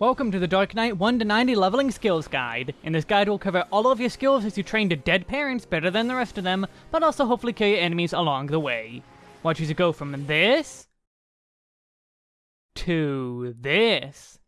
Welcome to the Dark Knight 1 to 90 Leveling Skills Guide. In this guide we'll cover all of your skills as you train to dead parents better than the rest of them, but also hopefully kill your enemies along the way. Watch as you go from this... to this.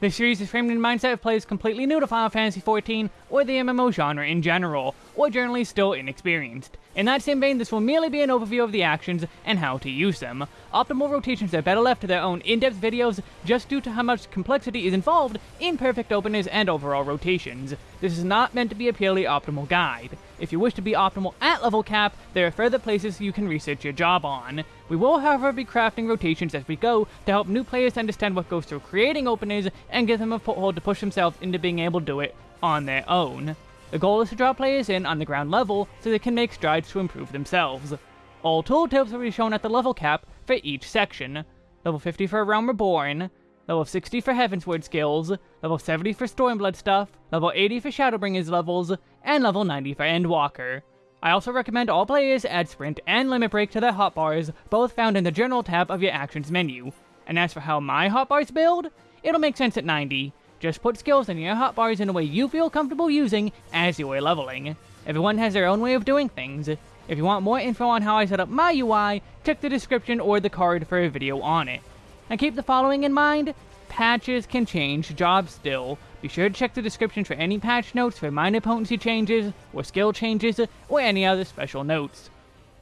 This series is framed in mindset of players completely new to Final Fantasy XIV, or the MMO genre in general, or generally still inexperienced. In that same vein, this will merely be an overview of the actions and how to use them. Optimal rotations are better left to their own in-depth videos just due to how much complexity is involved in perfect openers and overall rotations. This is not meant to be a purely optimal guide. If you wish to be optimal at level cap, there are further places you can research your job on. We will however be crafting rotations as we go to help new players understand what goes through creating openers and give them a foothold to push themselves into being able to do it on their own. The goal is to draw players in on the ground level so they can make strides to improve themselves. All tooltips will be shown at the level cap for each section. Level 50 for Realm Reborn, level 60 for Heavensward skills, level 70 for Stormblood stuff, level 80 for Shadowbringers levels, and level 90 for Endwalker. I also recommend all players add Sprint and Limit Break to their hotbars, both found in the General tab of your Actions menu. And as for how my hotbars build, it'll make sense at 90. Just put skills in your hotbars in a way you feel comfortable using as you are leveling. Everyone has their own way of doing things. If you want more info on how I set up my UI, check the description or the card for a video on it. And keep the following in mind, patches can change jobs still. Be sure to check the description for any patch notes for minor potency changes, or skill changes, or any other special notes.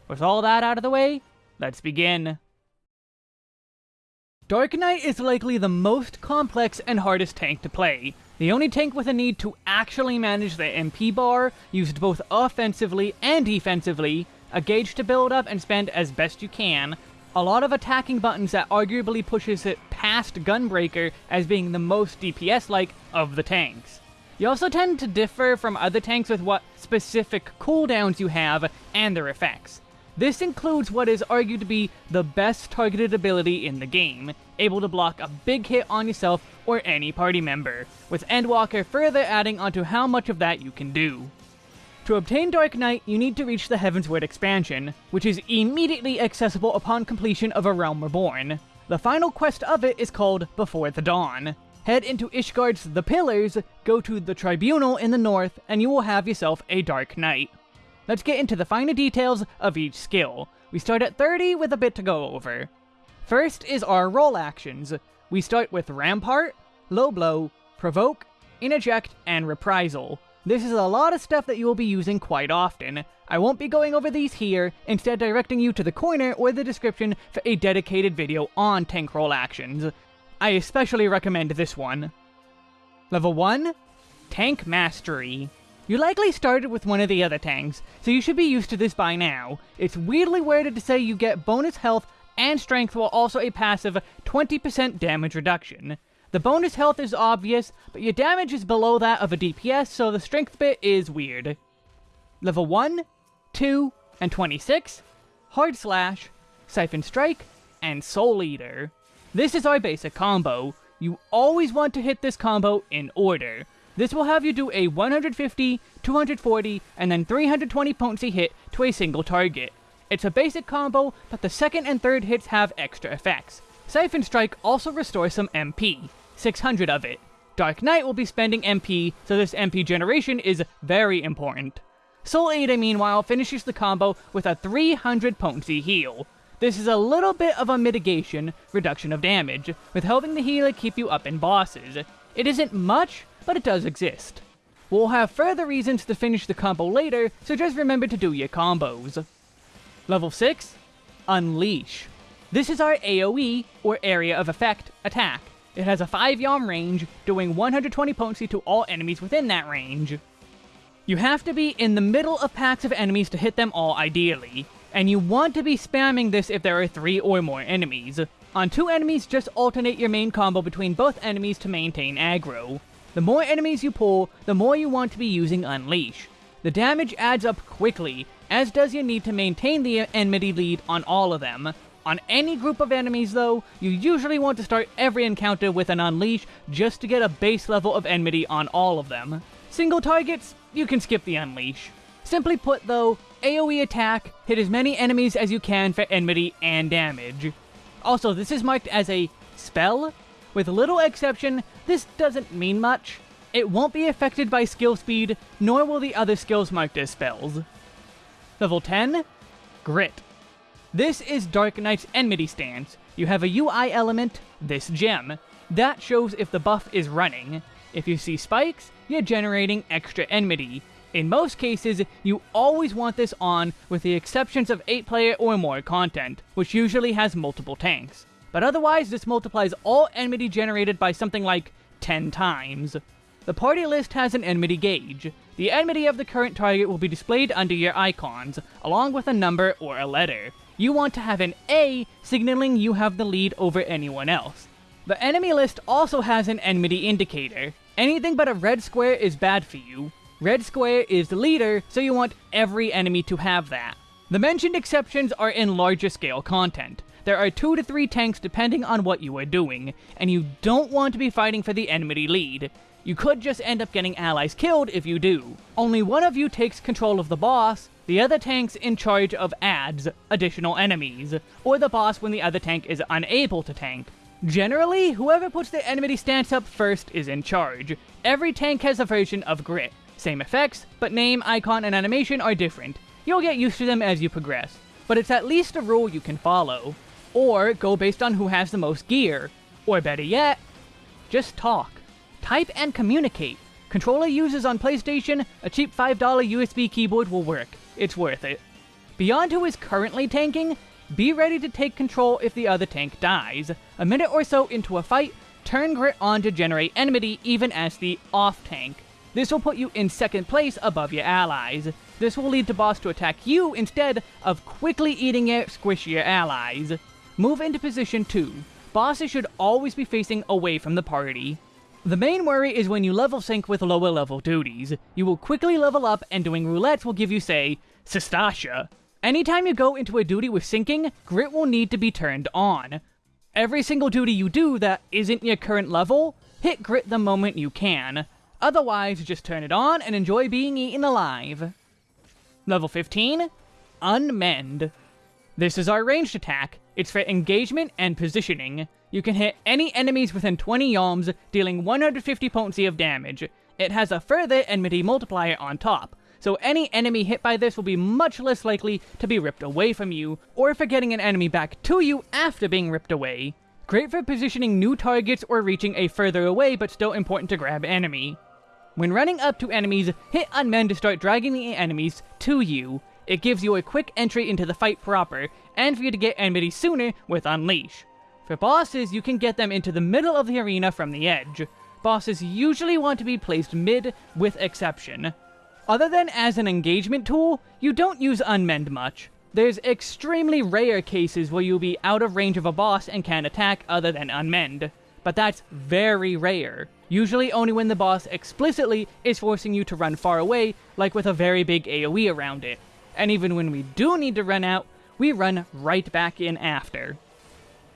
With all that out of the way, let's begin. Dark Knight is likely the most complex and hardest tank to play. The only tank with a need to actually manage the MP bar, used both offensively and defensively, a gauge to build up and spend as best you can, a lot of attacking buttons that arguably pushes it past Gunbreaker as being the most DPS-like of the tanks. You also tend to differ from other tanks with what specific cooldowns you have and their effects. This includes what is argued to be the best targeted ability in the game, able to block a big hit on yourself or any party member, with Endwalker further adding onto how much of that you can do. To obtain Dark Knight, you need to reach the Heavensward expansion, which is immediately accessible upon completion of A Realm Reborn. The final quest of it is called Before the Dawn. Head into Ishgard's The Pillars, go to the Tribunal in the north, and you will have yourself a Dark Knight. Let's get into the finer details of each skill. We start at 30 with a bit to go over. First is our role actions. We start with Rampart, Low Blow, Provoke, Interject, and Reprisal. This is a lot of stuff that you will be using quite often. I won't be going over these here, instead directing you to the corner or the description for a dedicated video on tank role actions. I especially recommend this one. Level 1? Tank Mastery. You likely started with one of the other tanks, so you should be used to this by now. It's weirdly worded to say you get bonus health and strength while also a passive 20% damage reduction. The bonus health is obvious, but your damage is below that of a DPS, so the strength bit is weird. Level 1, 2, and 26, Hard Slash, Siphon Strike, and Soul Eater. This is our basic combo. You always want to hit this combo in order. This will have you do a 150, 240, and then 320 potency hit to a single target. It's a basic combo, but the second and third hits have extra effects. Siphon Strike also restores some MP, 600 of it. Dark Knight will be spending MP, so this MP generation is very important. Soul Eater, meanwhile, finishes the combo with a 300 potency heal. This is a little bit of a mitigation, reduction of damage, with helping the healer keep you up in bosses. It isn't much, but it does exist. We'll have further reasons to finish the combo later, so just remember to do your combos. Level 6, Unleash. This is our AoE, or Area of Effect, attack. It has a 5 yalm range, doing 120 potency to all enemies within that range. You have to be in the middle of packs of enemies to hit them all ideally, and you want to be spamming this if there are 3 or more enemies. On 2 enemies, just alternate your main combo between both enemies to maintain aggro. The more enemies you pull, the more you want to be using Unleash. The damage adds up quickly, as does your need to maintain the enmity lead on all of them, on any group of enemies, though, you usually want to start every encounter with an Unleash just to get a base level of enmity on all of them. Single targets, you can skip the Unleash. Simply put, though, AoE attack, hit as many enemies as you can for enmity and damage. Also, this is marked as a spell, With little exception, this doesn't mean much. It won't be affected by skill speed, nor will the other skills marked as spells. Level 10, Grit. This is Dark Knight's Enmity stance. You have a UI element, this gem. That shows if the buff is running. If you see spikes, you're generating extra enmity. In most cases, you always want this on with the exceptions of 8 player or more content, which usually has multiple tanks. But otherwise, this multiplies all enmity generated by something like 10 times. The party list has an enmity gauge. The enmity of the current target will be displayed under your icons, along with a number or a letter. You want to have an A signaling you have the lead over anyone else. The enemy list also has an enmity indicator. Anything but a red square is bad for you, Red square is the leader, so you want every enemy to have that. The mentioned exceptions are in larger scale content. There are 2 to 3 tanks depending on what you are doing, and you don't want to be fighting for the enemy lead. You could just end up getting allies killed if you do. Only one of you takes control of the boss, the other tank's in charge of adds, additional enemies, or the boss when the other tank is unable to tank. Generally, whoever puts the enmity stance up first is in charge. Every tank has a version of Grit, same effects, but name, icon, and animation are different. You'll get used to them as you progress, but it's at least a rule you can follow. Or go based on who has the most gear. Or better yet, just talk. Type and communicate. Controller uses on PlayStation, a cheap $5 USB keyboard will work. It's worth it. Beyond who is currently tanking, be ready to take control if the other tank dies. A minute or so into a fight, turn Grit on to generate enmity even as the off tank. This will put you in second place above your allies. This will lead the boss to attack you instead of quickly eating your squishier allies. Move into position 2. Bosses should always be facing away from the party. The main worry is when you level sync with lower level duties. You will quickly level up and doing roulettes will give you, say, Sastasha. Anytime you go into a duty with syncing, Grit will need to be turned on. Every single duty you do that isn't your current level, hit Grit the moment you can. Otherwise, just turn it on and enjoy being eaten alive. Level 15, Unmend. This is our ranged attack. It's for engagement and positioning. You can hit any enemies within 20 yalms, dealing 150 potency of damage. It has a further enmity multiplier on top, so any enemy hit by this will be much less likely to be ripped away from you, or for getting an enemy back to you after being ripped away. Great for positioning new targets or reaching a further away but still important to grab enemy. When running up to enemies, hit unmend to start dragging the enemies to you. It gives you a quick entry into the fight proper, and for you to get enmity sooner with Unleash. For bosses, you can get them into the middle of the arena from the edge. Bosses usually want to be placed mid, with exception. Other than as an engagement tool, you don't use Unmend much. There's extremely rare cases where you'll be out of range of a boss and can't attack other than Unmend but that's very rare. Usually only when the boss explicitly is forcing you to run far away, like with a very big AoE around it. And even when we do need to run out, we run right back in after.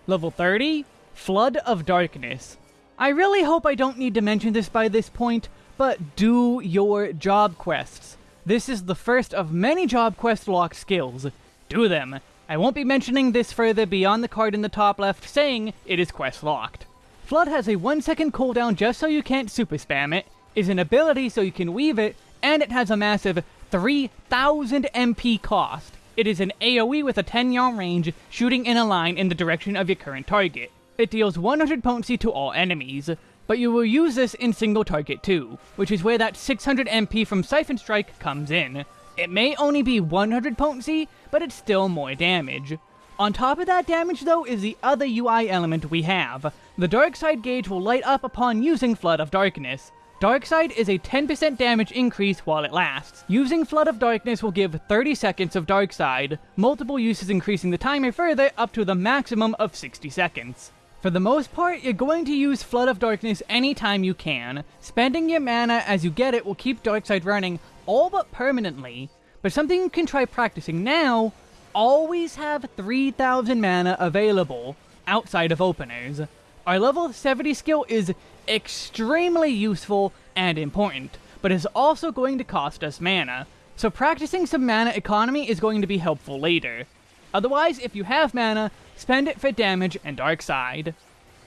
Level 30, Flood of Darkness. I really hope I don't need to mention this by this point, but do your job quests. This is the first of many job quest lock skills. Do them. I won't be mentioning this further beyond the card in the top left saying it is quest locked. Flood has a 1 second cooldown just so you can't super spam it, is an ability so you can weave it, and it has a massive 3000 MP cost. It is an AoE with a 10 yard range, shooting in a line in the direction of your current target. It deals 100 potency to all enemies, but you will use this in single target too, which is where that 600 MP from Siphon Strike comes in. It may only be 100 potency, but it's still more damage. On top of that damage though is the other UI element we have. The Dark Side gauge will light up upon using Flood of Darkness. Dark Side is a 10% damage increase while it lasts. Using Flood of Darkness will give 30 seconds of Dark Side, multiple uses increasing the timer further up to the maximum of 60 seconds. For the most part, you're going to use Flood of Darkness anytime you can. Spending your mana as you get it will keep Dark Side running all but permanently, but something you can try practicing now always have 3000 mana available outside of openers. Our level 70 skill is extremely useful and important, but is also going to cost us mana, so practicing some mana economy is going to be helpful later. Otherwise, if you have mana, spend it for damage and dark side.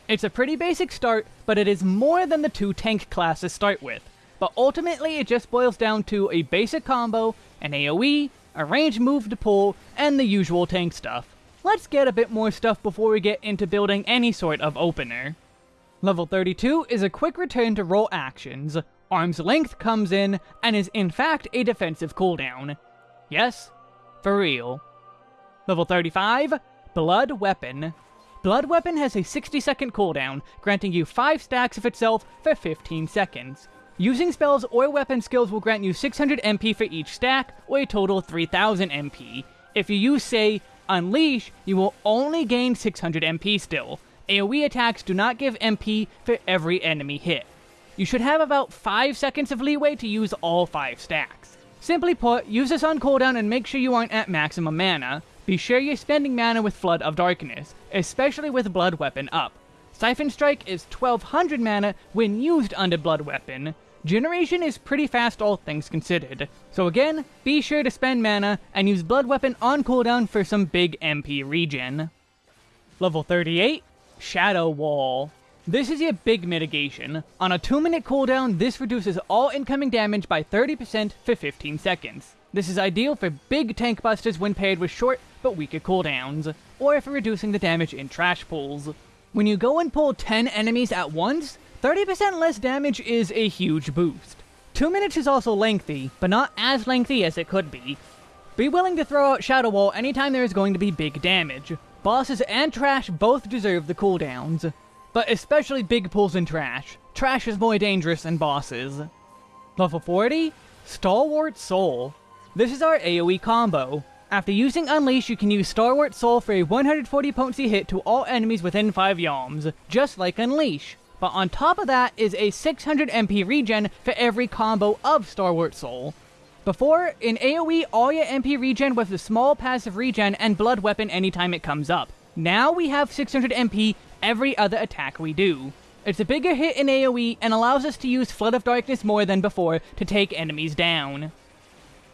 It's a pretty basic start, but it is more than the two tank classes start with. But ultimately, it just boils down to a basic combo, an AoE, a range move to pull, and the usual tank stuff. Let's get a bit more stuff before we get into building any sort of opener. Level 32 is a quick return to role actions. Arm's Length comes in, and is in fact a defensive cooldown. Yes, for real. Level 35, Blood Weapon. Blood Weapon has a 60 second cooldown, granting you 5 stacks of itself for 15 seconds. Using spells or weapon skills will grant you 600 MP for each stack, or a total 3000 MP. If you use, say, Unleash, you will only gain 600 MP still. AoE attacks do not give MP for every enemy hit. You should have about 5 seconds of leeway to use all 5 stacks. Simply put, use this on cooldown and make sure you aren't at maximum mana. Be sure you're spending mana with Flood of Darkness, especially with Blood Weapon up. Siphon Strike is 1200 mana when used under Blood Weapon. Generation is pretty fast all things considered. So again, be sure to spend mana and use Blood Weapon on cooldown for some big MP regen. Level 38, Shadow Wall. This is your big mitigation. On a 2 minute cooldown, this reduces all incoming damage by 30% for 15 seconds. This is ideal for big tank busters when paired with short but weaker cooldowns, or for reducing the damage in trash pulls. When you go and pull 10 enemies at once, 30% less damage is a huge boost. 2 minutes is also lengthy, but not as lengthy as it could be. Be willing to throw out Shadow Wall anytime there is going to be big damage. Bosses and trash both deserve the cooldowns, but especially big pulls and trash. Trash is more dangerous than bosses. Level 40, Stalwart Soul. This is our AoE combo. After using Unleash, you can use Stalwart Soul for a 140 potency hit to all enemies within 5 yalms, just like Unleash. But on top of that is a 600 MP regen for every combo of Stalwart Soul. Before, in AoE, all your MP regen was a small passive regen and Blood Weapon anytime it comes up. Now we have 600 MP every other attack we do. It's a bigger hit in AoE and allows us to use Flood of Darkness more than before to take enemies down.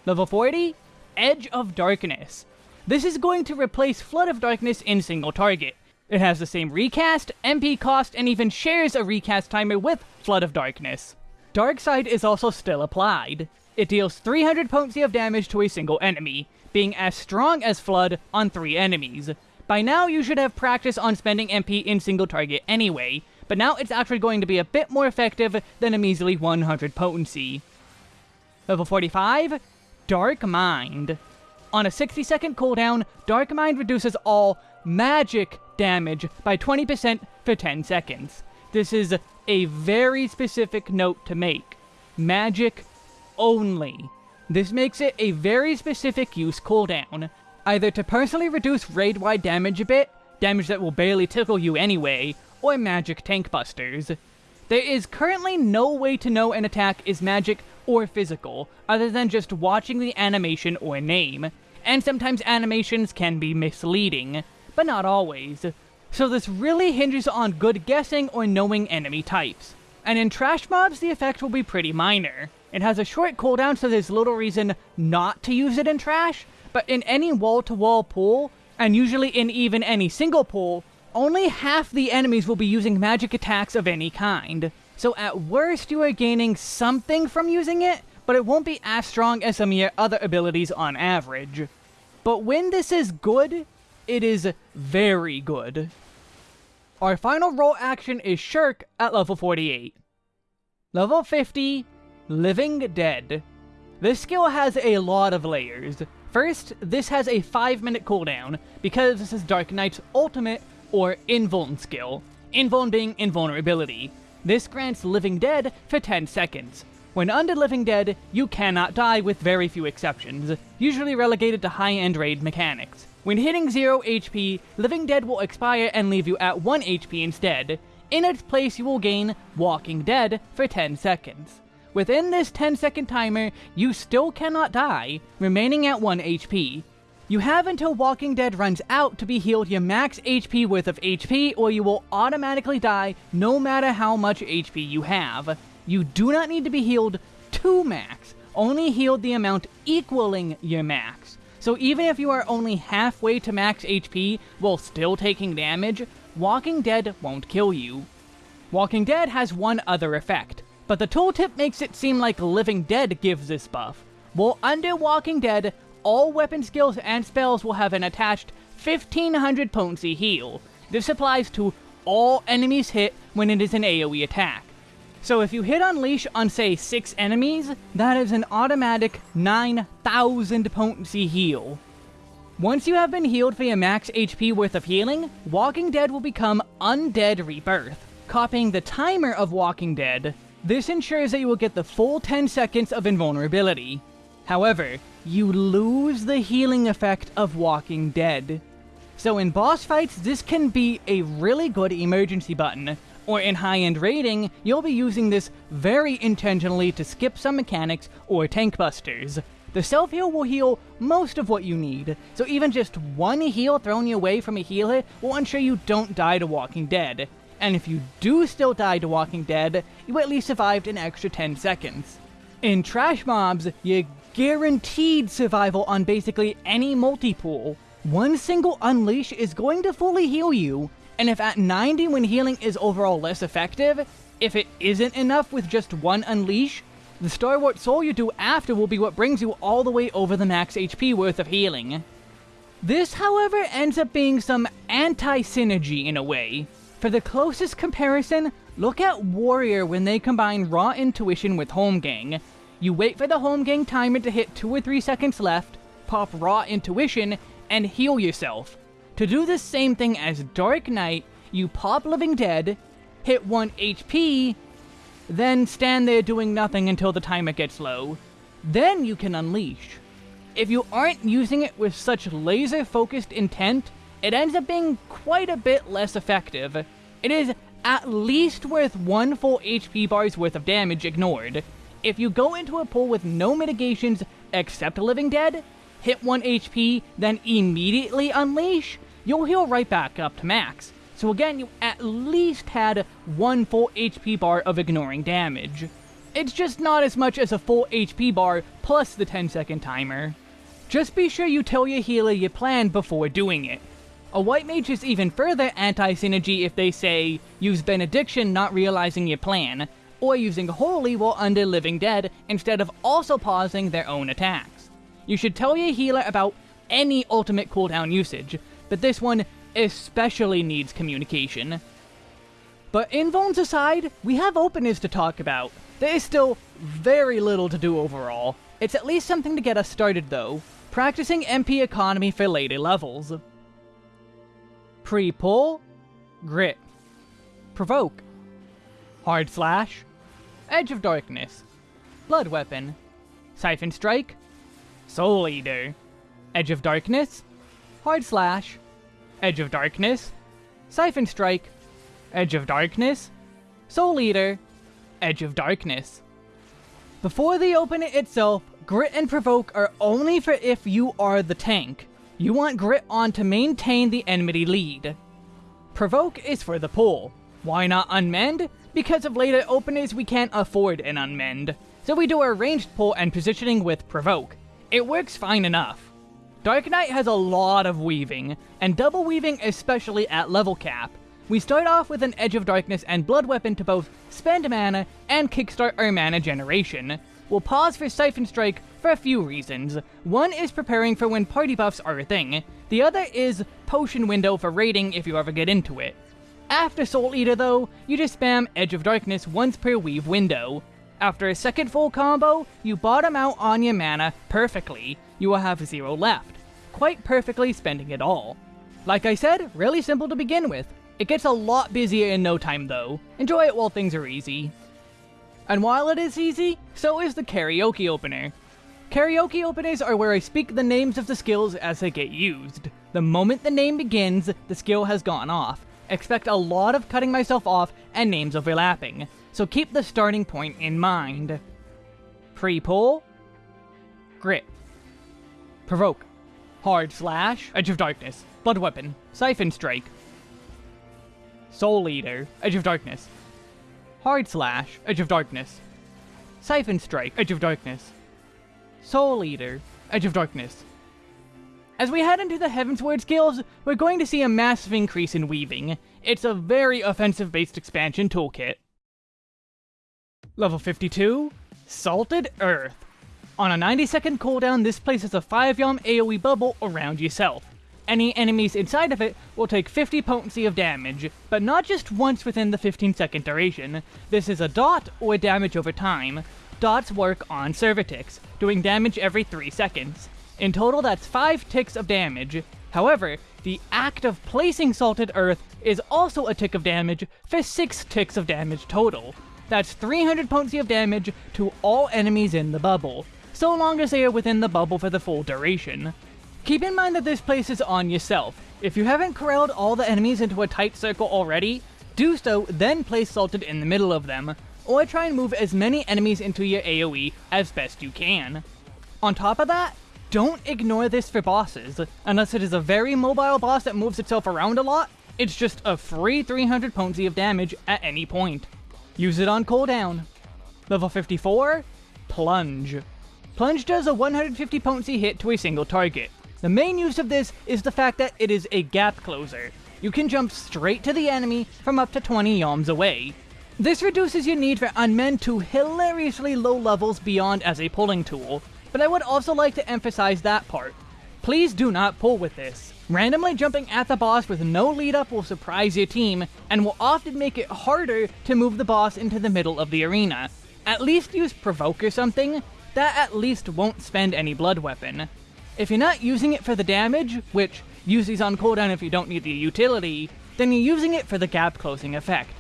Level 40, Edge of Darkness. This is going to replace Flood of Darkness in single target. It has the same recast, MP cost, and even shares a recast timer with Flood of Darkness. Darkside is also still applied. It deals 300 potency of damage to a single enemy, being as strong as Flood on 3 enemies. By now you should have practice on spending MP in single target anyway, but now it's actually going to be a bit more effective than a measly 100 potency. Level 45, Dark Mind. On a 60 second cooldown, Dark Mind reduces all magic damage by 20% for 10 seconds. This is a very specific note to make. Magic only. This makes it a very specific use cooldown, either to personally reduce raid-wide damage a bit, damage that will barely tickle you anyway, or magic tank busters. There is currently no way to know an attack is magic or physical, other than just watching the animation or name, and sometimes animations can be misleading but not always. So this really hinges on good guessing or knowing enemy types. And in trash mobs, the effect will be pretty minor. It has a short cooldown, so there's little reason not to use it in trash, but in any wall-to-wall -wall pull, and usually in even any single pull, only half the enemies will be using magic attacks of any kind. So at worst, you are gaining something from using it, but it won't be as strong as some of your other abilities on average. But when this is good, it is very good. Our final role action is Shirk at level 48. Level 50, Living Dead. This skill has a lot of layers. First, this has a 5 minute cooldown, because this is Dark Knight's ultimate, or Invuln skill. Invuln being invulnerability. This grants Living Dead for 10 seconds. When under Living Dead, you cannot die with very few exceptions, usually relegated to high-end raid mechanics. When hitting 0 HP, Living Dead will expire and leave you at 1 HP instead. In its place, you will gain Walking Dead for 10 seconds. Within this 10 second timer, you still cannot die, remaining at 1 HP. You have until Walking Dead runs out to be healed your max HP worth of HP, or you will automatically die no matter how much HP you have. You do not need to be healed to max, only healed the amount equaling your max. So even if you are only halfway to max HP while still taking damage, Walking Dead won't kill you. Walking Dead has one other effect, but the tooltip makes it seem like Living Dead gives this buff. While under Walking Dead, all weapon skills and spells will have an attached 1500 potency heal. This applies to all enemies hit when it is an AoE attack. So if you hit Unleash on say 6 enemies, that is an automatic 9000 potency heal. Once you have been healed for your max HP worth of healing, Walking Dead will become Undead Rebirth, copying the timer of Walking Dead. This ensures that you will get the full 10 seconds of invulnerability. However, you lose the healing effect of Walking Dead. So in boss fights, this can be a really good emergency button, or in high-end raiding, you'll be using this very intentionally to skip some mechanics or tank busters. The self-heal will heal most of what you need, so even just one heal thrown your way from a healer will ensure you don't die to Walking Dead. And if you do still die to Walking Dead, you at least survived an extra 10 seconds. In Trash Mobs, you guaranteed survival on basically any multi-pull. One single Unleash is going to fully heal you, and if at 90 when healing is overall less effective, if it isn't enough with just one Unleash, the Stalwart Soul you do after will be what brings you all the way over the max HP worth of healing. This, however, ends up being some anti-synergy in a way. For the closest comparison, look at Warrior when they combine Raw Intuition with Holmgang. You wait for the Holmgang timer to hit 2 or 3 seconds left, pop Raw Intuition, and heal yourself. To do the same thing as Dark Knight, you pop Living Dead, hit 1 HP, then stand there doing nothing until the timer gets low. Then you can unleash. If you aren't using it with such laser-focused intent, it ends up being quite a bit less effective. It is at least worth one full HP bar's worth of damage ignored. If you go into a pull with no mitigations except Living Dead, hit 1 HP, then immediately unleash, you'll heal right back up to max. So again, you at least had one full HP bar of ignoring damage. It's just not as much as a full HP bar plus the 10 second timer. Just be sure you tell your healer your plan before doing it. A White Mage is even further anti-synergy if they say, use Benediction not realizing your plan, or using Holy while under Living Dead instead of also pausing their own attacks. You should tell your healer about any ultimate cooldown usage, this one especially needs communication. But invulns aside, we have openers to talk about. There is still very little to do overall. It's at least something to get us started though, practicing MP economy for later levels. Pre-pull, Grit, Provoke, Hard Slash, Edge of Darkness, Blood Weapon, Siphon Strike, Soul Eater, Edge of Darkness, Hard Slash, Edge of Darkness, Siphon Strike, Edge of Darkness, Soul Eater, Edge of Darkness. Before the opener itself, Grit and Provoke are only for if you are the tank. You want Grit on to maintain the enmity lead. Provoke is for the pull. Why not Unmend? Because of later openers we can't afford an Unmend. So we do our ranged pull and positioning with Provoke. It works fine enough. Dark Knight has a lot of weaving, and double weaving especially at level cap. We start off with an Edge of Darkness and Blood Weapon to both spend mana and kickstart our mana generation. We'll pause for Siphon Strike for a few reasons. One is preparing for when party buffs are a thing, the other is potion window for raiding if you ever get into it. After Soul Eater though, you just spam Edge of Darkness once per weave window. After a second full combo, you bottom out on your mana perfectly, you will have zero left quite perfectly spending it all. Like I said, really simple to begin with. It gets a lot busier in no time though. Enjoy it while things are easy. And while it is easy, so is the karaoke opener. Karaoke openers are where I speak the names of the skills as they get used. The moment the name begins, the skill has gone off. Expect a lot of cutting myself off and names overlapping, so keep the starting point in mind. Pre-pull, Grit, Provoke, Hard Slash, Edge of Darkness, Blood Weapon, Siphon Strike, Soul Eater, Edge of Darkness, Hard Slash, Edge of Darkness, Siphon Strike, Edge of Darkness, Soul Eater, Edge of Darkness, As we head into the Heavensward skills, we're going to see a massive increase in weaving. It's a very offensive-based expansion toolkit. Level 52, Salted Earth. On a 90 second cooldown, this places a 5 yalm AoE bubble around yourself. Any enemies inside of it will take 50 potency of damage, but not just once within the 15 second duration. This is a dot or damage over time. Dots work on server ticks, doing damage every 3 seconds. In total, that's 5 ticks of damage. However, the act of placing Salted Earth is also a tick of damage for 6 ticks of damage total. That's 300 potency of damage to all enemies in the bubble, so long as they are within the bubble for the full duration. Keep in mind that this place is on yourself. If you haven't corralled all the enemies into a tight circle already, do so, then place Salted in the middle of them, or try and move as many enemies into your AoE as best you can. On top of that, don't ignore this for bosses, unless it is a very mobile boss that moves itself around a lot, it's just a free 300 potency of damage at any point. Use it on cooldown. Level 54, Plunge. Plunge does a 150 potency hit to a single target. The main use of this is the fact that it is a gap closer. You can jump straight to the enemy from up to 20 yalms away. This reduces your need for Unmend to hilariously low levels beyond as a pulling tool, but I would also like to emphasize that part. Please do not pull with this. Randomly jumping at the boss with no lead up will surprise your team, and will often make it harder to move the boss into the middle of the arena. At least use Provoke or something, that at least won't spend any blood weapon. If you're not using it for the damage, which use these on cooldown if you don't need the utility, then you're using it for the gap closing effect.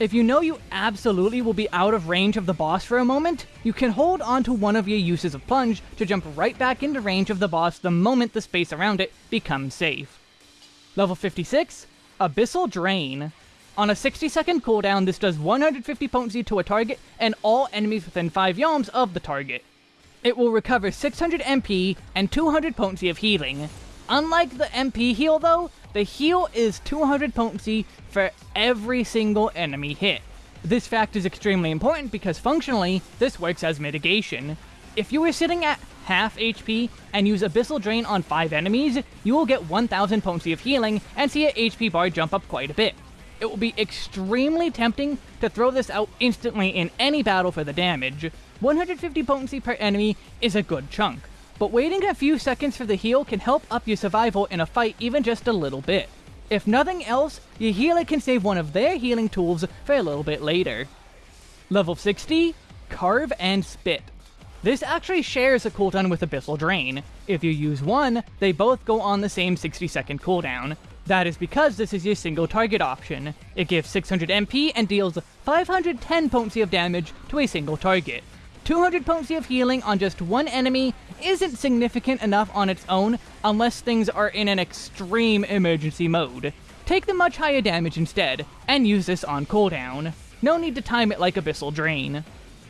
If you know you absolutely will be out of range of the boss for a moment, you can hold onto one of your uses of Plunge to jump right back into range of the boss the moment the space around it becomes safe. Level 56, Abyssal Drain. On a 60 second cooldown, this does 150 potency to a target and all enemies within 5 yalms of the target. It will recover 600 MP and 200 potency of healing. Unlike the MP heal though, the heal is 200 potency for every single enemy hit. This fact is extremely important because functionally, this works as mitigation. If you are sitting at half HP and use Abyssal Drain on 5 enemies, you will get 1000 potency of healing and see your HP bar jump up quite a bit. It will be extremely tempting to throw this out instantly in any battle for the damage. 150 potency per enemy is a good chunk, but waiting a few seconds for the heal can help up your survival in a fight even just a little bit. If nothing else, your healer can save one of their healing tools for a little bit later. Level 60, Carve and Spit. This actually shares a cooldown with Abyssal Drain. If you use one, they both go on the same 60 second cooldown. That is because this is your single target option. It gives 600 MP and deals 510 potency of damage to a single target. 200 potency of healing on just one enemy isn't significant enough on its own unless things are in an extreme emergency mode. Take the much higher damage instead, and use this on cooldown. No need to time it like Abyssal Drain.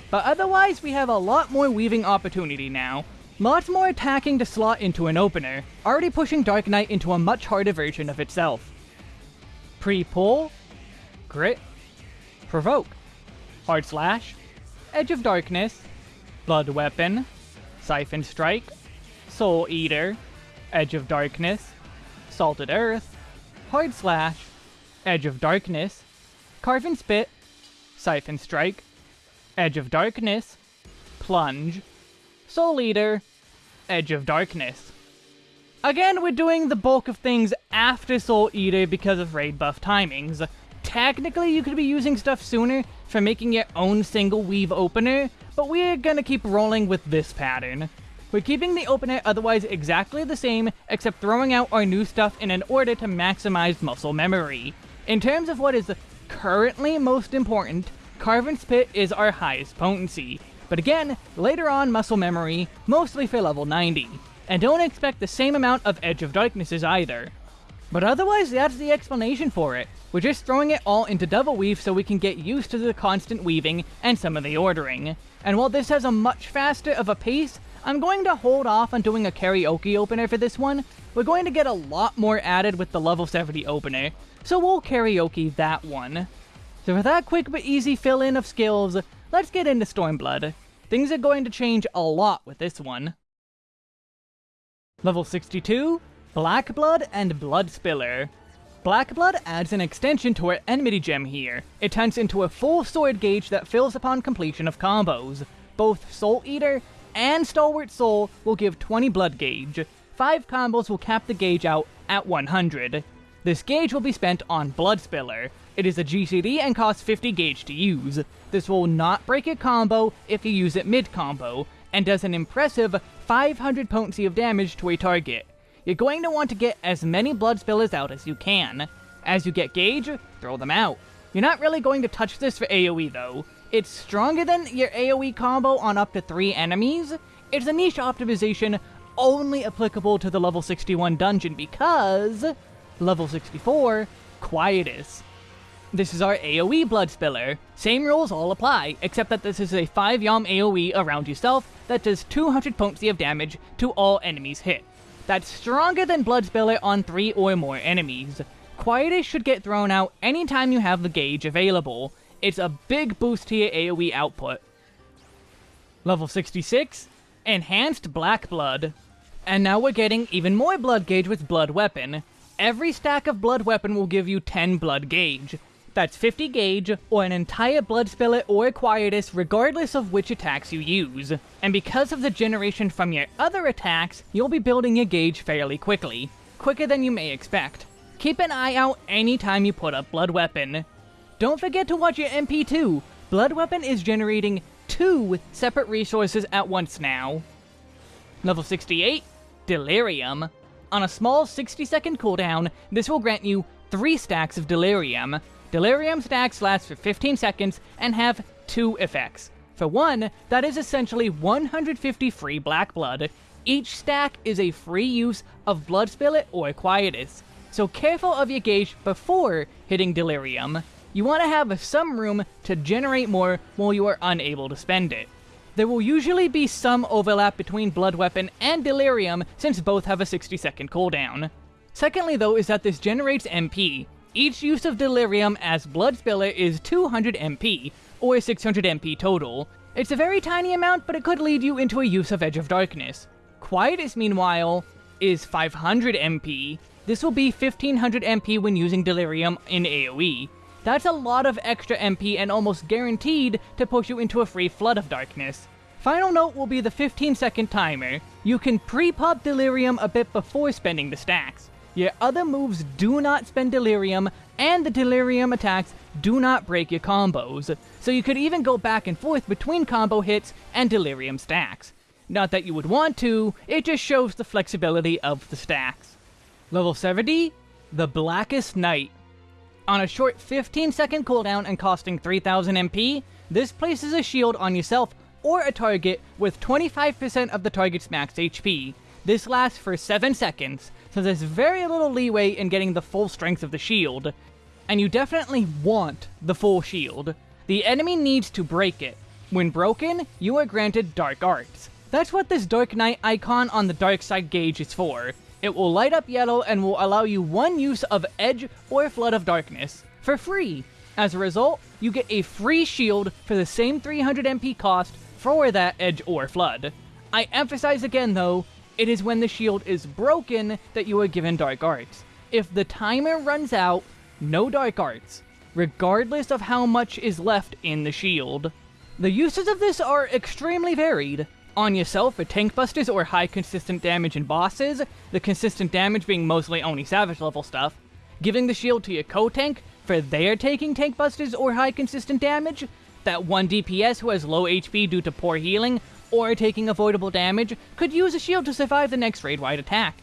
But otherwise, we have a lot more weaving opportunity now. Lots more attacking to slot into an opener, already pushing Dark Knight into a much harder version of itself. Pre-pull, Grit, Provoke, Hard Slash, Edge of Darkness, Blood Weapon, Siphon Strike, Soul Eater, Edge of Darkness, Salted Earth, Hard Slash, Edge of Darkness, Carve and Spit, Siphon Strike, Edge of Darkness, Plunge, Soul Eater, Edge of Darkness. Again, we're doing the bulk of things after Soul Eater because of raid buff timings. Technically, you could be using stuff sooner for making your own single weave opener, but we're gonna keep rolling with this pattern. We're keeping the opener otherwise exactly the same, except throwing out our new stuff in an order to maximize muscle memory. In terms of what is currently most important, Carve and Spit is our highest potency, but again, later on muscle memory, mostly for level 90. And don't expect the same amount of Edge of Darknesses either. But otherwise, that's the explanation for it. We're just throwing it all into double weave so we can get used to the constant weaving and some of the ordering. And while this has a much faster of a pace, I'm going to hold off on doing a karaoke opener for this one. We're going to get a lot more added with the level 70 opener, so we'll karaoke that one. So for that quick but easy fill-in of skills, let's get into Stormblood. Things are going to change a lot with this one. Level 62, Black Blood and Blood Spiller. Black Blood adds an extension to our enmity gem here. It turns into a full sword gauge that fills upon completion of combos. Both Soul Eater and Stalwart Soul will give 20 blood gauge. 5 combos will cap the gauge out at 100. This gauge will be spent on Blood Spiller. It is a GCD and costs 50 gauge to use. This will not break a combo if you use it mid-combo, and does an impressive 500 potency of damage to a target you're going to want to get as many blood spillers out as you can. As you get gauge, throw them out. You're not really going to touch this for AoE though. It's stronger than your AoE combo on up to 3 enemies. It's a niche optimization only applicable to the level 61 dungeon because level 64, Quietus. This is our AoE Blood Spiller. Same rules all apply, except that this is a 5 yalm AoE around yourself that does 200 potency of damage to all enemies hit that's stronger than Blood Spiller on 3 or more enemies. Quietus should get thrown out anytime you have the gauge available. It's a big boost to your AoE output. Level 66, Enhanced Black Blood. And now we're getting even more blood gauge with Blood Weapon. Every stack of Blood Weapon will give you 10 blood gauge. That's 50 gauge, or an entire Blood Spiller or a Quietus regardless of which attacks you use. And because of the generation from your other attacks, you'll be building your gauge fairly quickly. Quicker than you may expect. Keep an eye out anytime you put up Blood Weapon. Don't forget to watch your MP too. Blood Weapon is generating two separate resources at once now. Level 68, Delirium. On a small 60 second cooldown, this will grant you 3 stacks of Delirium, Delirium stacks last for 15 seconds and have two effects. For one, that is essentially 150 free black blood. Each stack is a free use of Blood Spiller or Quietus, so careful of your gauge before hitting Delirium. You want to have some room to generate more while you are unable to spend it. There will usually be some overlap between Blood Weapon and Delirium since both have a 60 second cooldown. Secondly though is that this generates MP, each use of Delirium as Blood Spiller is 200 MP, or 600 MP total. It's a very tiny amount, but it could lead you into a use of Edge of Darkness. Quietus, meanwhile, is 500 MP. This will be 1500 MP when using Delirium in AoE. That's a lot of extra MP and almost guaranteed to push you into a free Flood of Darkness. Final note will be the 15 second timer. You can pre-pop Delirium a bit before spending the stacks. Your other moves do not spend Delirium, and the Delirium attacks do not break your combos, so you could even go back and forth between combo hits and Delirium stacks. Not that you would want to, it just shows the flexibility of the stacks. Level 70, the Blackest Night. On a short 15 second cooldown and costing 3000 MP, this places a shield on yourself or a target with 25% of the target's max HP. This lasts for 7 seconds, so there's very little leeway in getting the full strength of the shield. And you definitely want the full shield. The enemy needs to break it. When broken, you are granted Dark Arts. That's what this Dark Knight icon on the dark side gauge is for. It will light up yellow and will allow you one use of Edge or Flood of Darkness, for free. As a result, you get a free shield for the same 300 MP cost for that Edge or Flood. I emphasize again though, it is when the shield is broken that you are given Dark Arts. If the timer runs out, no Dark Arts, regardless of how much is left in the shield. The uses of this are extremely varied. On yourself for tank busters or high consistent damage in bosses, the consistent damage being mostly only savage level stuff. Giving the shield to your co-tank for their taking tank busters or high consistent damage. That one DPS who has low HP due to poor healing or taking avoidable damage, could use a shield to survive the next raid-wide attack.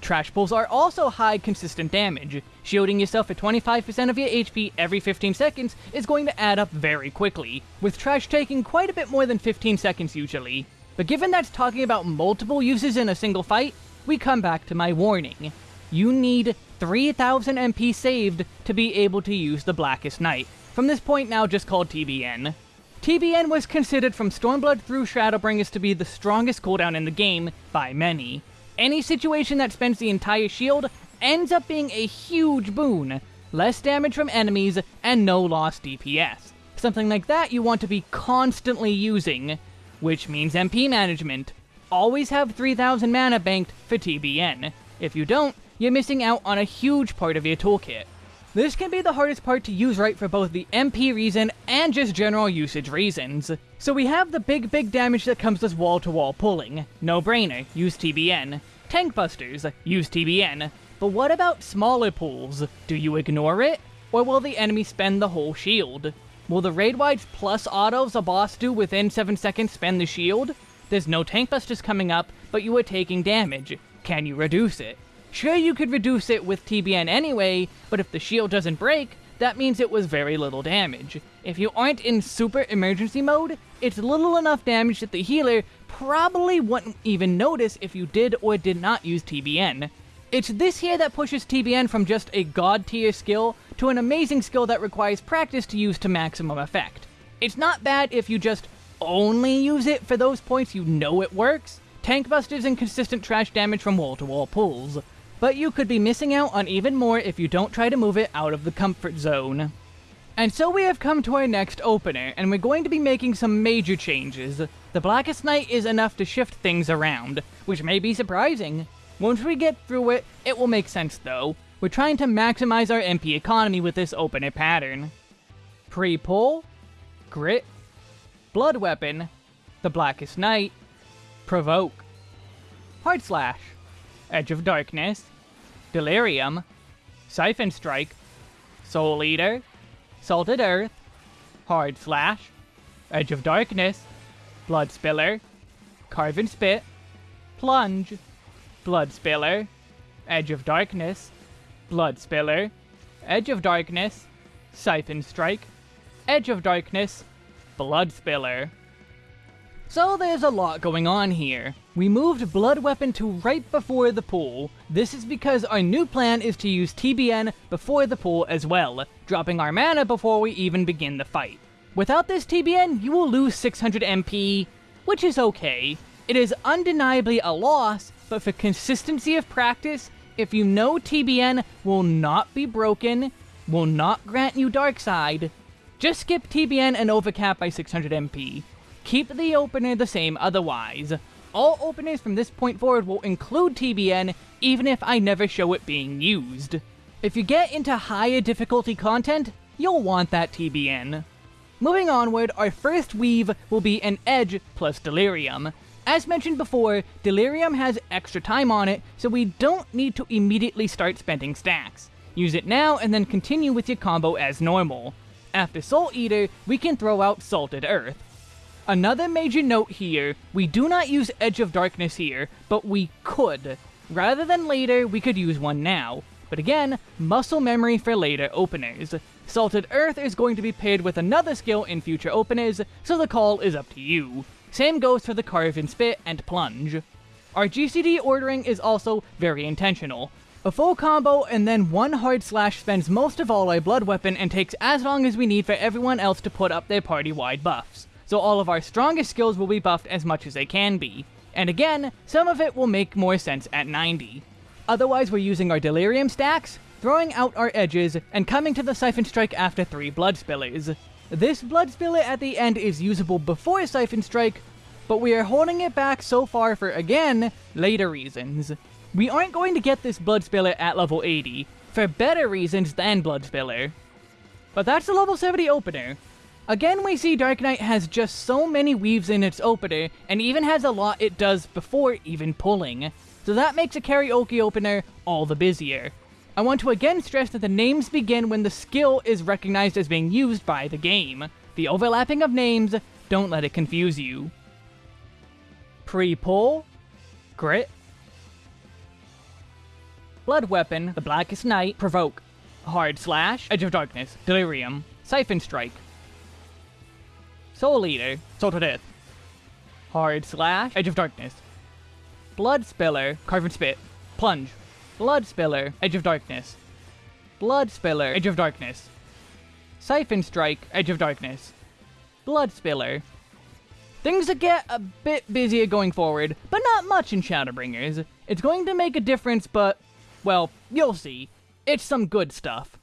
Trash pulls are also high consistent damage. Shielding yourself at 25% of your HP every 15 seconds is going to add up very quickly, with trash taking quite a bit more than 15 seconds usually. But given that's talking about multiple uses in a single fight, we come back to my warning. You need 3000 MP saved to be able to use the Blackest Night. from this point now just called TBN. TBN was considered from Stormblood through Shadowbringers to be the strongest cooldown in the game by many. Any situation that spends the entire shield ends up being a huge boon. Less damage from enemies, and no lost DPS. Something like that you want to be constantly using, which means MP management. always have 3000 mana banked for TBN. If you don't, you're missing out on a huge part of your toolkit. This can be the hardest part to use right for both the MP reason and just general usage reasons. So we have the big big damage that comes with wall-to-wall -wall pulling. No brainer, use TBN. Tank busters, use TBN. But what about smaller pulls? Do you ignore it? Or will the enemy spend the whole shield? Will the raid-wide plus autos a boss do within 7 seconds spend the shield? There's no tank busters coming up, but you are taking damage. Can you reduce it? Sure, you could reduce it with TBN anyway, but if the shield doesn't break, that means it was very little damage. If you aren't in super emergency mode, it's little enough damage that the healer probably wouldn't even notice if you did or did not use TBN. It's this here that pushes TBN from just a god tier skill to an amazing skill that requires practice to use to maximum effect. It's not bad if you just only use it for those points you know it works, tank busters and consistent trash damage from wall-to-wall -wall pulls, but you could be missing out on even more if you don't try to move it out of the comfort zone. And so we have come to our next opener, and we're going to be making some major changes. The Blackest Night is enough to shift things around, which may be surprising. Once we get through it, it will make sense though. We're trying to maximize our MP economy with this opener pattern. Pre-pull, Grit, Blood Weapon, The Blackest Night, Provoke, Hard Slash, Edge of Darkness, Delirium, Syphon Strike, Soul Eater, Salted Earth, Hard Slash, Edge of Darkness, Blood Spiller, Carve and Spit, Plunge, Blood Spiller, Edge of Darkness, Blood Spiller, Edge of Darkness, Syphon Strike, Edge of Darkness, Blood Spiller. So there's a lot going on here. We moved Blood Weapon to right before the pull. This is because our new plan is to use TBN before the pull as well, dropping our mana before we even begin the fight. Without this TBN, you will lose 600 MP, which is okay. It is undeniably a loss, but for consistency of practice, if you know TBN will not be broken, will not grant you Dark Side, just skip TBN and overcap by 600 MP. Keep the opener the same otherwise. All openers from this point forward will include TBN, even if I never show it being used. If you get into higher difficulty content, you'll want that TBN. Moving onward, our first weave will be an Edge plus Delirium. As mentioned before, Delirium has extra time on it, so we don't need to immediately start spending stacks. Use it now and then continue with your combo as normal. After Soul Eater, we can throw out Salted Earth. Another major note here, we do not use Edge of Darkness here, but we could. Rather than later, we could use one now. But again, muscle memory for later openers. Salted Earth is going to be paired with another skill in future openers, so the call is up to you. Same goes for the Carve and Spit and Plunge. Our GCD ordering is also very intentional. A full combo and then one hard slash spends most of all our blood weapon and takes as long as we need for everyone else to put up their party-wide buffs. So all of our strongest skills will be buffed as much as they can be. And again, some of it will make more sense at 90. Otherwise we're using our delirium stacks, throwing out our edges, and coming to the Syphon Strike after 3 Blood Spillers. This Blood Spiller at the end is usable before Syphon Strike, but we are holding it back so far for, again, later reasons. We aren't going to get this Blood Spiller at level 80, for better reasons than Blood Spiller. But that's the level 70 opener. Again, we see Dark Knight has just so many weaves in its opener, and even has a lot it does before even pulling. So that makes a karaoke opener all the busier. I want to again stress that the names begin when the skill is recognized as being used by the game. The overlapping of names, don't let it confuse you. Pre-pull, Grit, Blood Weapon, The Blackest Night, Provoke, Hard Slash, Edge of Darkness, Delirium, Syphon Strike, Soul Eater, Salted Earth. Hard Slash, Edge of Darkness, Blood Spiller, Carve and Spit, Plunge, Blood Spiller, Edge of Darkness. Blood Spiller, Edge of Darkness. Syphon Strike, Edge of Darkness. Blood Spiller. Things that get a bit busier going forward, but not much in Shadowbringers. It's going to make a difference, but, well, you'll see. It's some good stuff.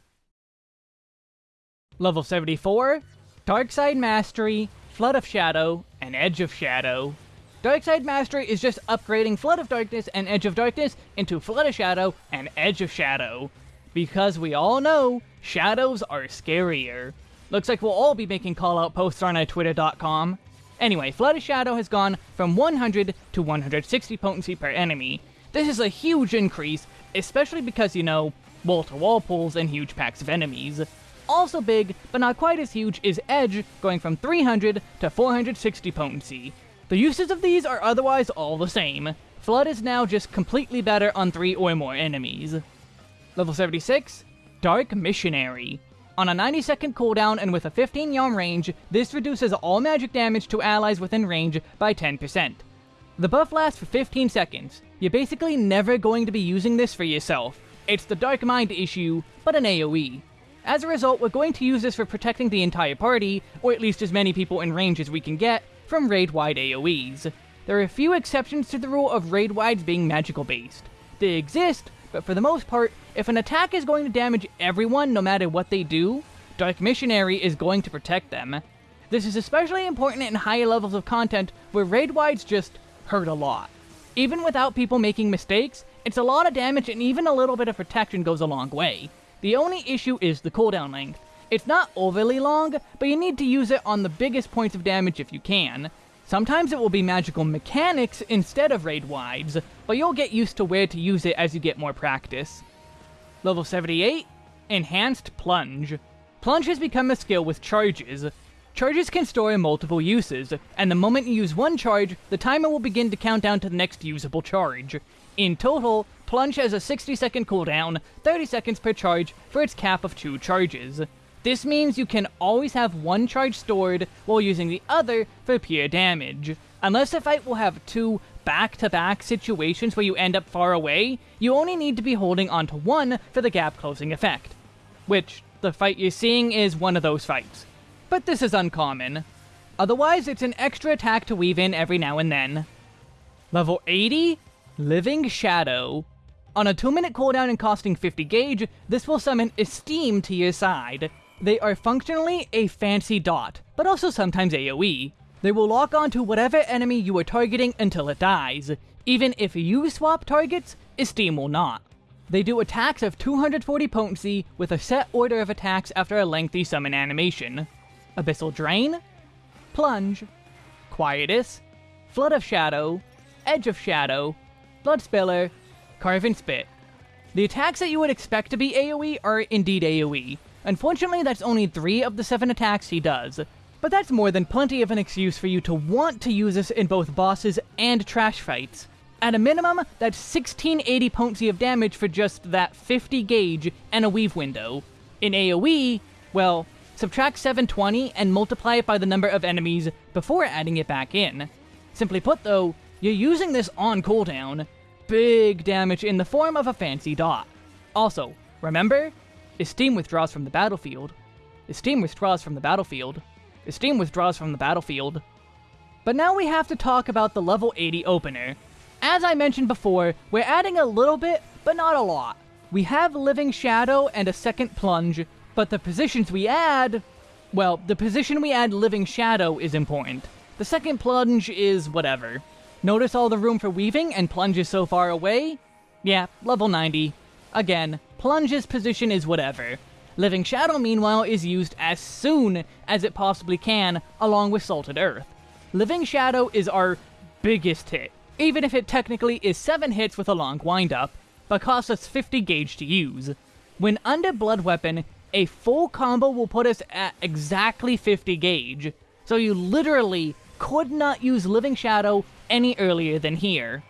Level 74, Dark Side Mastery, Flood of Shadow, and Edge of Shadow. Darkside Mastery is just upgrading Flood of Darkness and Edge of Darkness into Flood of Shadow and Edge of Shadow. Because we all know, shadows are scarier. Looks like we'll all be making call-out posts on our twitter.com. Anyway, Flood of Shadow has gone from 100 to 160 potency per enemy. This is a huge increase, especially because, you know, wall-to-wall pulls and huge packs of enemies. Also big, but not quite as huge, is Edge, going from 300 to 460 potency. The uses of these are otherwise all the same. Flood is now just completely better on 3 or more enemies. Level 76, Dark Missionary. On a 90 second cooldown and with a 15 yalm range, this reduces all magic damage to allies within range by 10%. The buff lasts for 15 seconds. You're basically never going to be using this for yourself. It's the Dark Mind issue, but an AoE. As a result, we're going to use this for protecting the entire party, or at least as many people in range as we can get, from raid-wide AoEs. There are a few exceptions to the rule of raid-wides being magical-based. They exist, but for the most part, if an attack is going to damage everyone no matter what they do, Dark Missionary is going to protect them. This is especially important in higher levels of content where raid-wides just hurt a lot. Even without people making mistakes, it's a lot of damage and even a little bit of protection goes a long way. The only issue is the cooldown length. It's not overly long, but you need to use it on the biggest points of damage if you can. Sometimes it will be magical mechanics instead of raid wides, but you'll get used to where to use it as you get more practice. Level 78, Enhanced Plunge. Plunge has become a skill with charges. Charges can store in multiple uses, and the moment you use one charge, the timer will begin to count down to the next usable charge. In total, Plunge has a 60 second cooldown, 30 seconds per charge for its cap of 2 charges. This means you can always have one charge stored while using the other for pure damage. Unless the fight will have two back-to-back -back situations where you end up far away, you only need to be holding onto one for the gap closing effect. Which, the fight you're seeing is one of those fights. But this is uncommon. Otherwise, it's an extra attack to weave in every now and then. Level 80? Living Shadow. On a 2 minute cooldown and costing 50 gauge, this will summon Esteem to your side. They are functionally a fancy dot, but also sometimes AoE. They will lock onto whatever enemy you are targeting until it dies. Even if you swap targets, Esteem will not. They do attacks of 240 potency with a set order of attacks after a lengthy summon animation. Abyssal Drain, Plunge, Quietus, Flood of Shadow, Edge of Shadow, Blood Spiller, Carve and Spit. The attacks that you would expect to be AoE are indeed AoE. Unfortunately, that's only 3 of the 7 attacks he does. But that's more than plenty of an excuse for you to want to use this in both bosses and trash fights. At a minimum, that's 1680 potency of damage for just that 50 gauge and a weave window. In AoE, well, subtract 720 and multiply it by the number of enemies before adding it back in. Simply put though, you're using this on cooldown, big damage in the form of a fancy dot. Also, remember, Esteem withdraws from the battlefield. Esteem withdraws from the battlefield. Esteem withdraws from the battlefield. But now we have to talk about the level 80 opener. As I mentioned before, we're adding a little bit, but not a lot. We have Living Shadow and a second Plunge, but the positions we add... Well, the position we add Living Shadow is important. The second Plunge is whatever. Notice all the room for weaving and plunges so far away? Yeah, level 90. Again, plunge's position is whatever. Living Shadow, meanwhile, is used as soon as it possibly can, along with Salted Earth. Living Shadow is our biggest hit, even if it technically is 7 hits with a long windup, but costs us 50 gauge to use. When under Blood Weapon, a full combo will put us at exactly 50 gauge, so you literally could not use Living Shadow any earlier than here.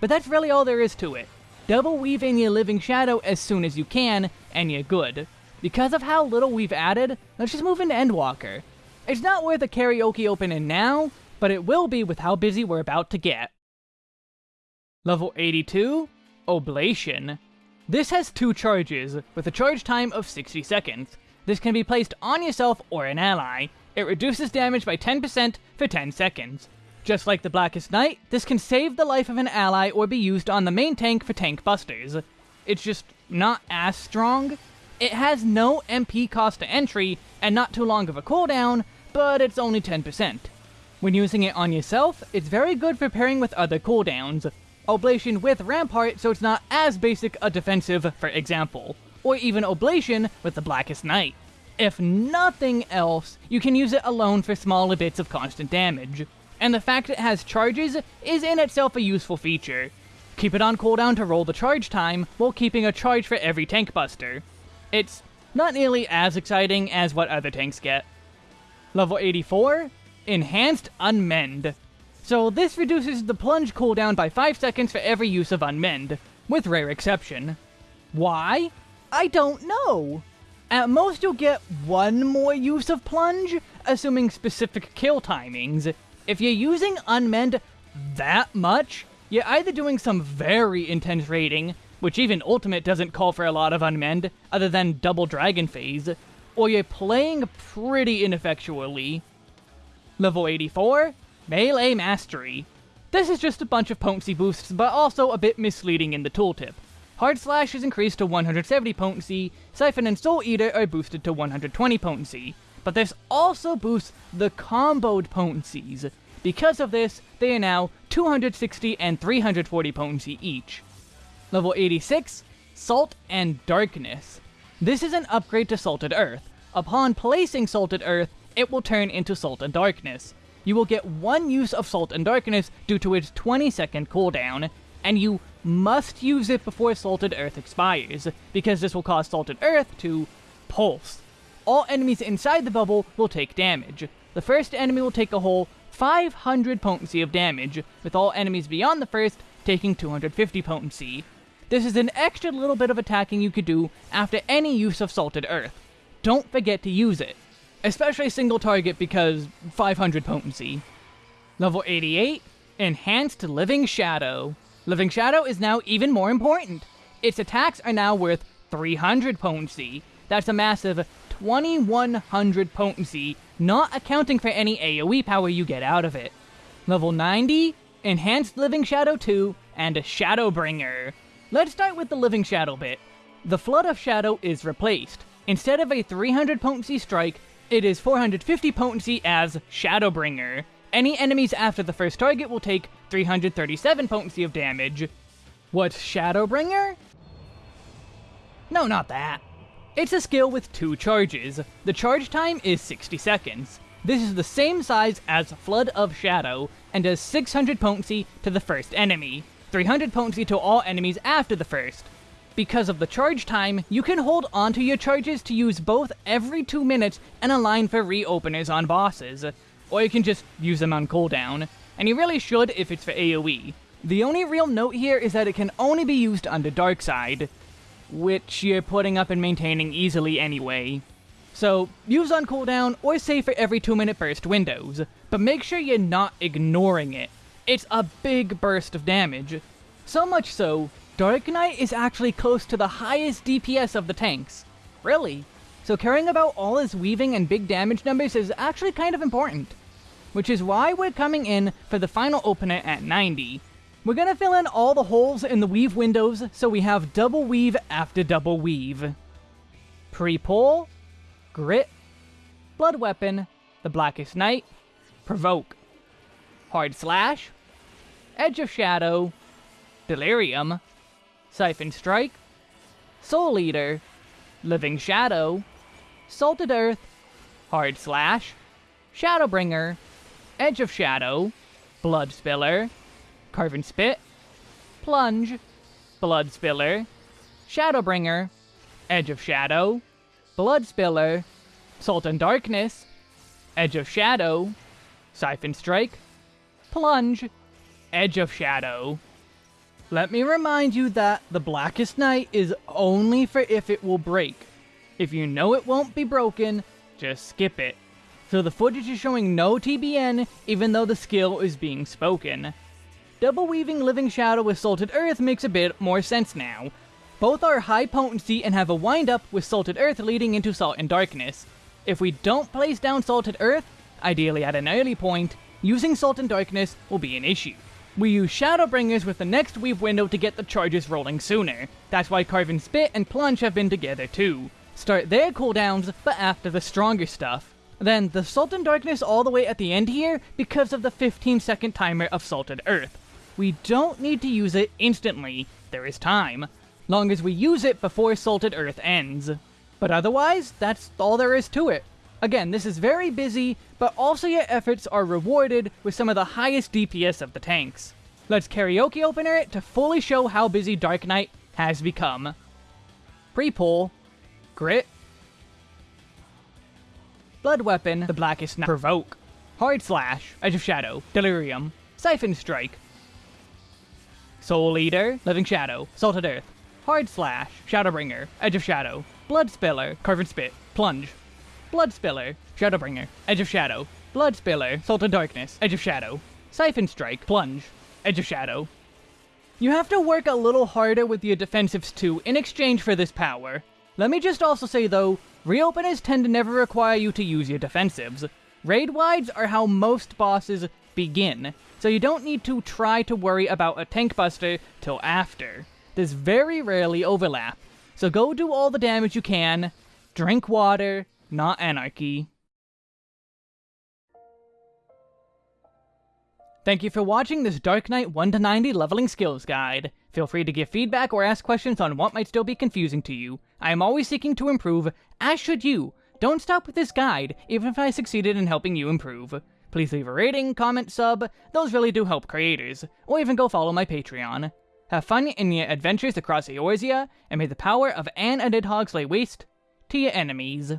But that's really all there is to it. Double weave in your Living Shadow as soon as you can, and you're good. Because of how little we've added, let's just move into Endwalker. It's not worth a karaoke opening now, but it will be with how busy we're about to get. Level 82, Oblation. This has two charges, with a charge time of 60 seconds. This can be placed on yourself or an ally. It reduces damage by 10% for 10 seconds. Just like the Blackest Night, this can save the life of an ally or be used on the main tank for tank busters. It's just not as strong. It has no MP cost to entry, and not too long of a cooldown, but it's only 10%. When using it on yourself, it's very good for pairing with other cooldowns. Oblation with Rampart so it's not as basic a defensive, for example. Or even Oblation with the Blackest Night. If nothing else, you can use it alone for smaller bits of constant damage. And the fact it has charges is in itself a useful feature. Keep it on cooldown to roll the charge time, while keeping a charge for every tank buster. It's not nearly as exciting as what other tanks get. Level 84, Enhanced Unmend. So this reduces the plunge cooldown by 5 seconds for every use of Unmend, with rare exception. Why? I don't know. At most you'll get one more use of plunge, assuming specific kill timings. If you're using Unmend that much, you're either doing some very intense raiding, which even Ultimate doesn't call for a lot of Unmend, other than Double Dragon Phase, or you're playing pretty ineffectually. Level 84, Melee Mastery. This is just a bunch of potency boosts, but also a bit misleading in the tooltip. Hard Slash is increased to 170 potency, Syphon and Soul Eater are boosted to 120 potency, but this also boosts the comboed potencies. Because of this, they are now 260 and 340 potency each. Level 86, Salt and Darkness. This is an upgrade to Salted Earth. Upon placing Salted Earth, it will turn into Salt and Darkness. You will get one use of Salt and Darkness due to its 20 second cooldown, and you must use it before Salted Earth expires, because this will cause Salted Earth to pulse. All enemies inside the bubble will take damage. The first enemy will take a whole 500 potency of damage, with all enemies beyond the first taking 250 potency. This is an extra little bit of attacking you could do after any use of Salted Earth. Don't forget to use it. Especially single target because 500 potency. Level 88, Enhanced Living Shadow. Living Shadow is now even more important. Its attacks are now worth 300 potency. That's a massive 2100 potency, not accounting for any AoE power you get out of it. Level 90, Enhanced Living Shadow 2, and Shadowbringer. Let's start with the Living Shadow bit. The Flood of Shadow is replaced. Instead of a 300 potency strike, it is 450 potency as Shadowbringer. Any enemies after the first target will take 337 potency of damage. What, Shadowbringer? No, not that. It's a skill with two charges. The charge time is 60 seconds. This is the same size as Flood of Shadow, and does 600 potency to the first enemy, 300 potency to all enemies after the first. Because of the charge time, you can hold onto your charges to use both every 2 minutes and align for reopeners on bosses or you can just use them on cooldown, and you really should if it's for AoE. The only real note here is that it can only be used under Dark Side, which you're putting up and maintaining easily anyway. So, use on cooldown or save for every 2 minute burst windows, but make sure you're not ignoring it. It's a big burst of damage. So much so, Dark Knight is actually close to the highest DPS of the tanks. Really? So caring about all his weaving and big damage numbers is actually kind of important. Which is why we're coming in for the final opener at 90. We're gonna fill in all the holes in the weave windows so we have double weave after double weave. Pre-pull, Grit, Blood Weapon, The Blackest Night, Provoke, Hard Slash, Edge of Shadow, Delirium, Syphon Strike, Soul Eater, Living Shadow, Salted Earth, Hard Slash, Shadowbringer, Edge of Shadow, Blood Spiller, Carve and Spit, Plunge, Blood Spiller, Shadowbringer, Edge of Shadow, Blood Spiller, Salt and Darkness, Edge of Shadow, Syphon Strike, Plunge, Edge of Shadow. Let me remind you that the Blackest Night is only for if it will break. If you know it won't be broken, just skip it. So the footage is showing no TBN, even though the skill is being spoken. Double weaving Living Shadow with Salted Earth makes a bit more sense now. Both are high potency and have a wind up with Salted Earth leading into Salt and Darkness. If we don't place down Salted Earth, ideally at an early point, using Salt and Darkness will be an issue. We use Shadowbringers with the next weave window to get the charges rolling sooner. That's why Carve and Spit and Plunge have been together too. Start their cooldowns, but after the stronger stuff. Then the Salt and Darkness all the way at the end here because of the 15 second timer of Salted Earth. We don't need to use it instantly, there is time, long as we use it before Salted Earth ends. But otherwise, that's all there is to it. Again, this is very busy, but also your efforts are rewarded with some of the highest DPS of the tanks. Let's karaoke opener it to fully show how busy Dark Knight has become. Pre-pull, Grit, Blood Weapon, the Blackest Night, Provoke, Hard Slash, Edge of Shadow, Delirium, Syphon Strike, Soul Eater, Living Shadow, Salted Earth, Hard Slash, Shadowbringer, Edge of Shadow, Blood Spiller, Carve and Spit, Plunge, Blood Spiller, Shadowbringer, Edge of Shadow, Blood Spiller, Salt and Darkness, Edge of Shadow, Siphon Strike, Plunge, Edge of Shadow. You have to work a little harder with your defensives too in exchange for this power. Let me just also say though, reopeners tend to never require you to use your defensives. Raid wides are how most bosses begin, so you don't need to try to worry about a tank buster till after. There's very rarely overlap, so go do all the damage you can, drink water, not anarchy. Thank you for watching this Dark Knight 1 to 90 leveling skills guide. Feel free to give feedback or ask questions on what might still be confusing to you. I am always seeking to improve, as should you. Don't stop with this guide, even if I succeeded in helping you improve. Please leave a rating, comment, sub, those really do help creators, or even go follow my Patreon. Have fun in your adventures across Eorzea, and may the power of Anne and Nidhogg lay waste to your enemies.